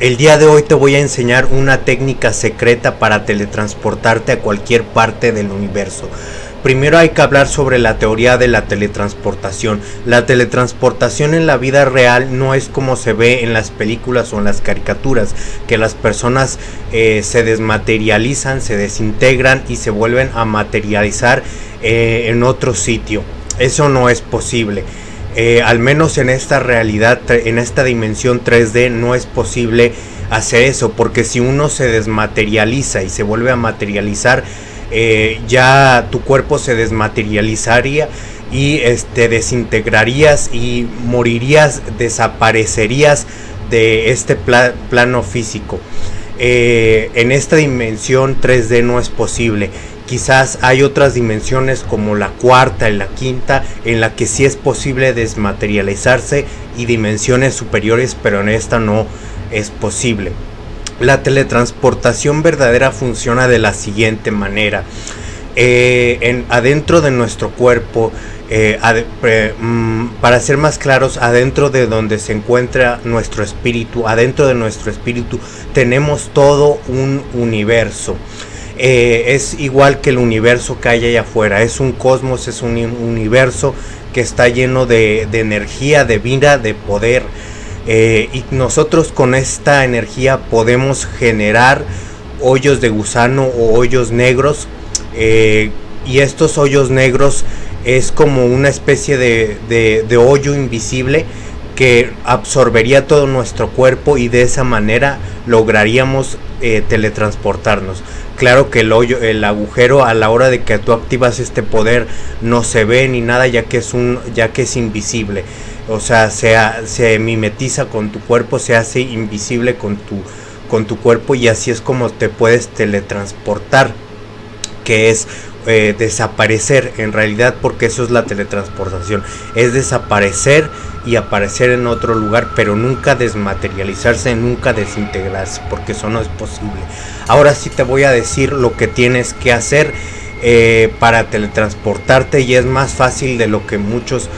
El día de hoy te voy a enseñar una técnica secreta para teletransportarte a cualquier parte del universo. Primero hay que hablar sobre la teoría de la teletransportación. La teletransportación en la vida real no es como se ve en las películas o en las caricaturas, que las personas eh, se desmaterializan, se desintegran y se vuelven a materializar eh, en otro sitio. Eso no es posible. Eh, al menos en esta realidad, en esta dimensión 3D, no es posible hacer eso, porque si uno se desmaterializa y se vuelve a materializar, eh, ya tu cuerpo se desmaterializaría y este, desintegrarías y morirías, desaparecerías de este plano físico. Eh, en esta dimensión 3D no es posible Quizás hay otras dimensiones como la cuarta y la quinta en la que sí es posible desmaterializarse y dimensiones superiores, pero en esta no es posible. La teletransportación verdadera funciona de la siguiente manera. Eh, en, adentro de nuestro cuerpo, eh, mm, para ser más claros, adentro de donde se encuentra nuestro espíritu, adentro de nuestro espíritu tenemos todo un universo. Eh, es igual que el universo que hay allá afuera. Es un cosmos, es un universo que está lleno de, energía, de vida, de poder. Eh, y nosotros con esta energía podemos generar hoyos de gusano o hoyos negros. Eh, y estos hoyos negros es como una especie de hoyo invisible que absorbería todo nuestro cuerpo y de esa manera lograríamos eh, teletransportarnos. Claro que el hoyo, el agujero a la hora de que tú activas este poder no se ve ni nada ya que es un, ya que es invisible. O sea, se, se mimetiza con tu cuerpo, se hace invisible con tu, con tu cuerpo y así es como te puedes teletransportar. Que es eh, desaparecer en realidad porque eso es la teletransportación. Es desaparecer y aparecer en otro lugar pero nunca desmaterializarse nunca desintegrarse porque eso no es posible. Ahora sí te voy a decir lo que tienes que hacer eh, para teletransportarte y es más fácil de lo que muchos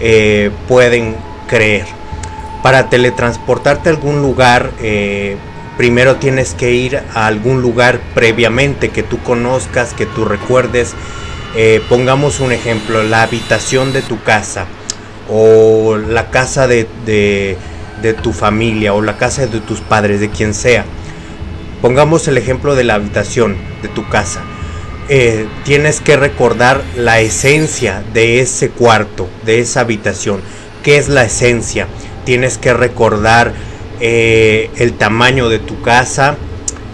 eh, pueden creer. Para teletransportarte a algún lugar primero tienes que ir a algún lugar previamente que tú conozcas, que tú recuerdes. Eh, pongamos un ejemplo, la habitación de tu casa o la casa de, tu familia o la casa de tus padres, de quien sea. Pongamos el ejemplo de la habitación de tu casa. Eh, tienes que recordar la esencia de ese cuarto, de esa habitación. ¿Qué es la esencia? Tienes que recordar eh, el tamaño de tu casa,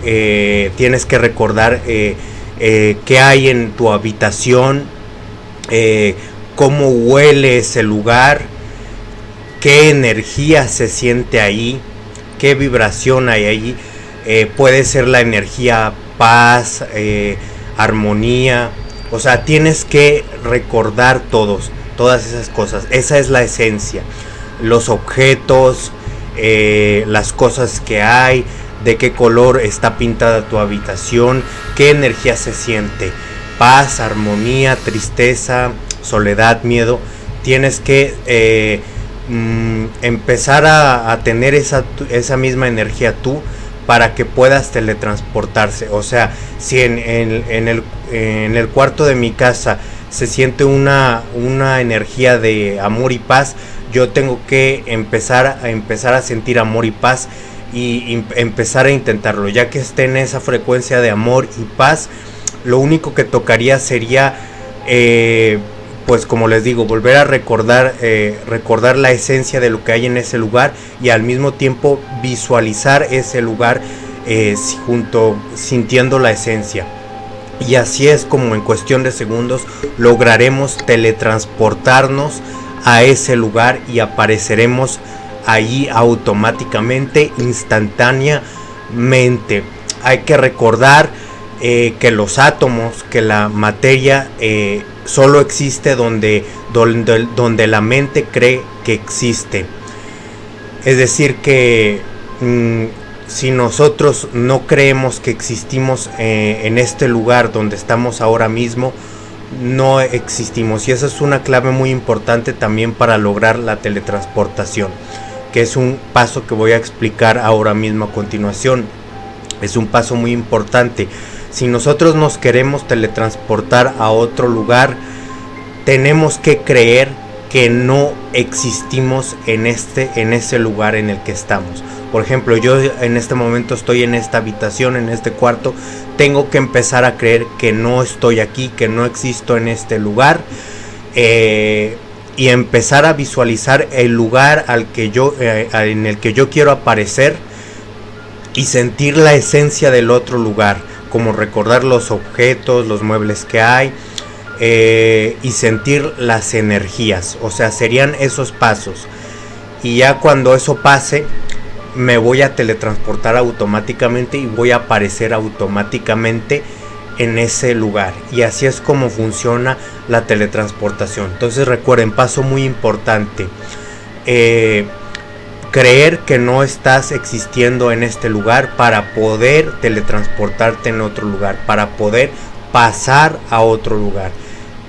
eh, tienes que recordar eh, qué hay en tu habitación, cómo huele ese lugar, qué energía se siente ahí, qué vibración hay ahí. puede ser la energía paz, armonía. O sea, tienes que recordar todos, todas esas cosas. Esa es la esencia. Los objetos, eh, las cosas que hay, de qué color está pintada tu habitación, qué energía se siente, paz, armonía, tristeza, soledad, miedo. Tienes que eh, mm, empezar a, tener esa, esa, misma energía tú para que puedas teletransportarse. O sea, si en, en, el, en el cuarto de mi casa se siente una, una energía de amor y paz, yo tengo que empezar a empezar a sentir amor y paz y, empezar a intentarlo ya que esté en esa frecuencia de amor y paz lo único que tocaría sería eh, pues como les digo volver a recordar eh, recordar la esencia de lo que hay en ese lugar y al mismo tiempo visualizar ese lugar eh, junto sintiendo la esencia. Y así es como en cuestión de segundos lograremos teletransportarnos a ese lugar y apareceremos allí automáticamente, instantáneamente. Hay que recordar eh, que los átomos, que la materia eh, solo existe donde, donde, donde, la mente cree que existe. Es decir, que mm, si nosotros no creemos que existimos eh, en este lugar donde estamos ahora mismo, no existimos y esa es una clave muy importante también para lograr la teletransportación. que es un paso que voy a explicar ahora mismo a continuación. Es un paso muy importante. Si nosotros nos queremos teletransportar a otro lugar, tenemos que creer que no existimos en este en ese lugar en el que estamos. Por ejemplo, yo en este momento estoy en esta habitación, en este cuarto, tengo que empezar a creer que no estoy aquí, que no existo en este lugar. Eh, y empezar a visualizar el lugar al que yo, eh, en el que yo quiero aparecer y sentir la esencia del otro lugar, como recordar los objetos, los muebles que hay eh, y sentir las energías, o sea, serían esos pasos. Y ya cuando eso pase, me voy a teletransportar automáticamente y voy a aparecer automáticamente en ese lugar. Y así es como funciona la teletransportación. Entonces recuerden paso muy importante. Eh, creer que no estás existiendo en este lugar para poder teletransportarte en otro lugar para poder pasar a otro lugar.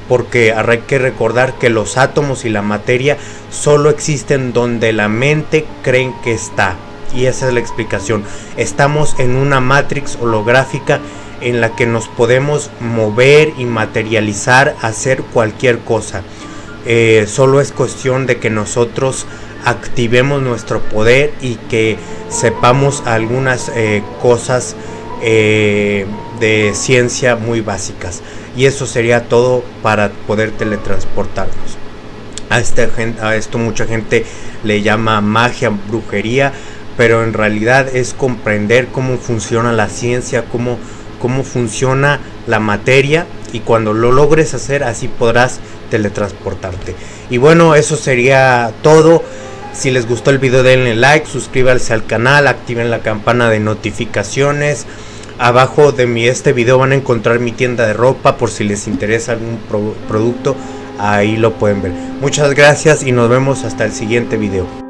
Porque hay que recordar que los átomos y la materia solo existen donde la mente creen que está y esa es la explicación estamos en una matrix holográfica en la que nos podemos mover y materializar, hacer cualquier cosa. Eh, solo es cuestión de que nosotros activemos nuestro poder y que sepamos algunas eh, cosas eh, de ciencia muy básicas. Y eso sería todo para poder teletransportarnos. A, este, a esto mucha gente le llama magia, brujería, pero en realidad es comprender cómo funciona la ciencia, cómo cómo funciona la materia y cuando lo logres hacer así podrás teletransportarte. Y bueno, eso sería todo. Si les gustó el video denle like, suscríbanse al canal, activen la campana de notificaciones. Abajo de mi este video van a encontrar mi tienda de ropa por si les interesa algún producto. Ahí lo pueden ver. Muchas gracias y nos vemos hasta el siguiente video.